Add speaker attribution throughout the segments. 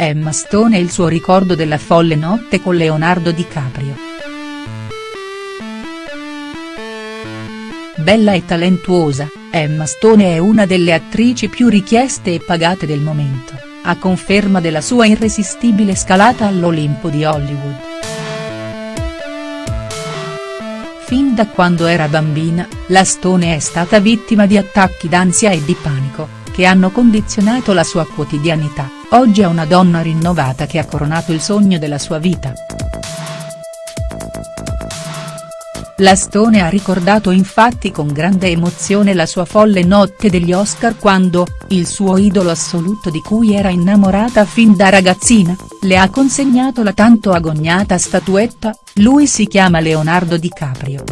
Speaker 1: Emma Stone e il suo ricordo della folle notte con Leonardo DiCaprio. Bella e talentuosa, Emma Stone è una delle attrici più richieste e pagate del momento, a conferma della sua irresistibile scalata all'Olimpo di Hollywood. Fin da quando era bambina, la Stone è stata vittima di attacchi d'ansia e di panico, che hanno condizionato la sua quotidianità, oggi è una donna rinnovata che ha coronato il sogno della sua vita. La Stone ha ricordato infatti con grande emozione la sua folle notte degli Oscar quando, il suo idolo assoluto di cui era innamorata fin da ragazzina, le ha consegnato la tanto agognata statuetta, lui si chiama Leonardo DiCaprio.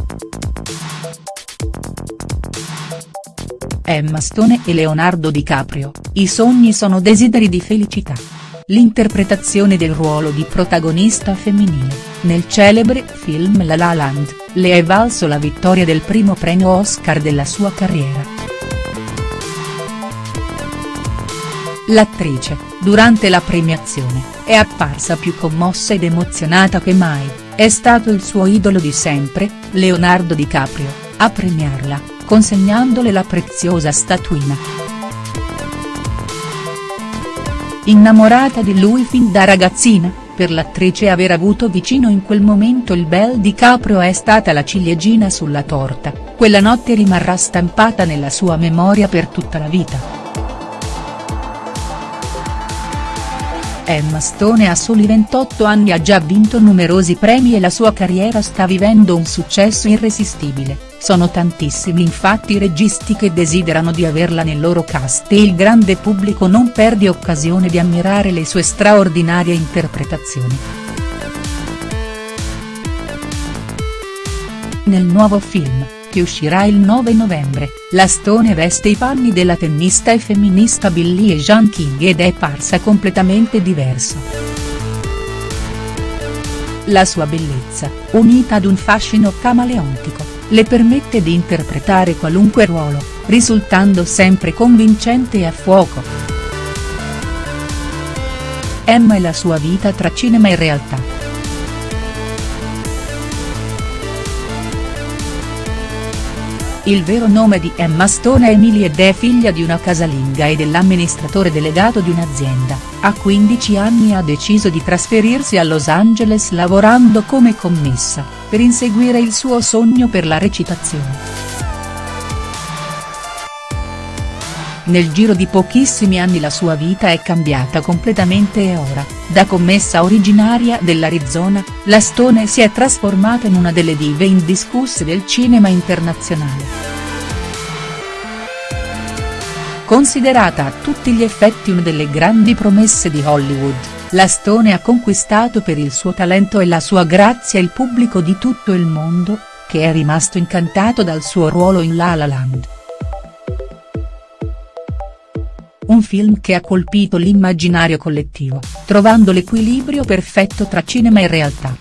Speaker 1: Emma Stone e Leonardo DiCaprio, i sogni sono desideri di felicità. L'interpretazione del ruolo di protagonista femminile, nel celebre film La La Land, le è valso la vittoria del primo premio Oscar della sua carriera. L'attrice, durante la premiazione, è apparsa più commossa ed emozionata che mai, è stato il suo idolo di sempre, Leonardo DiCaprio, a premiarla, consegnandole la preziosa statuina. Innamorata di lui fin da ragazzina, per l'attrice aver avuto vicino in quel momento il bel DiCaprio è stata la ciliegina sulla torta, quella notte rimarrà stampata nella sua memoria per tutta la vita. Emma Stone a soli 28 anni ha già vinto numerosi premi e la sua carriera sta vivendo un successo irresistibile, sono tantissimi infatti i registi che desiderano di averla nel loro cast e il grande pubblico non perde occasione di ammirare le sue straordinarie interpretazioni. Nel nuovo film, che uscirà il 9 novembre, la Stone veste i panni della tennista e femminista Billie Jean King ed è parsa completamente diverso. La sua bellezza, unita ad un fascino camaleontico, le permette di interpretare qualunque ruolo, risultando sempre convincente e a fuoco. Emma e la sua vita tra cinema e realtà. Il vero nome di Emma Stone è Emily ed è figlia di una casalinga e dell'amministratore delegato di un'azienda, a 15 anni ha deciso di trasferirsi a Los Angeles lavorando come commessa, per inseguire il suo sogno per la recitazione. Nel giro di pochissimi anni la sua vita è cambiata completamente e ora, da commessa originaria dell'Arizona, la Stone si è trasformata in una delle dive indiscusse del cinema internazionale. Considerata a tutti gli effetti una delle grandi promesse di Hollywood, la Stone ha conquistato per il suo talento e la sua grazia il pubblico di tutto il mondo, che è rimasto incantato dal suo ruolo in La La Land. Un film che ha colpito l'immaginario collettivo, trovando l'equilibrio perfetto tra cinema e realtà.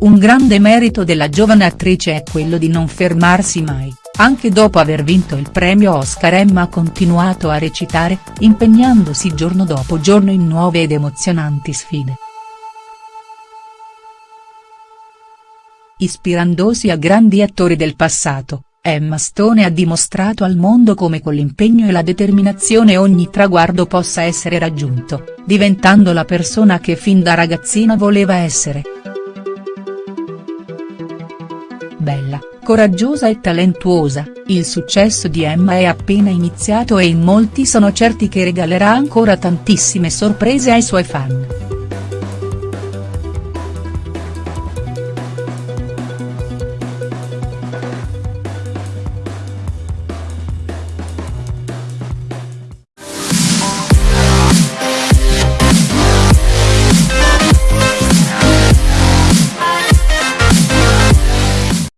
Speaker 1: Un grande merito della giovane attrice è quello di non fermarsi mai, anche dopo aver vinto il premio Oscar Emma ha continuato a recitare, impegnandosi giorno dopo giorno in nuove ed emozionanti sfide. Ispirandosi a grandi attori del passato, Emma Stone ha dimostrato al mondo come con l'impegno e la determinazione ogni traguardo possa essere raggiunto, diventando la persona che fin da ragazzina voleva essere. Bella, coraggiosa e talentuosa, il successo di Emma è appena iniziato e in molti sono certi che regalerà ancora tantissime sorprese ai suoi fan.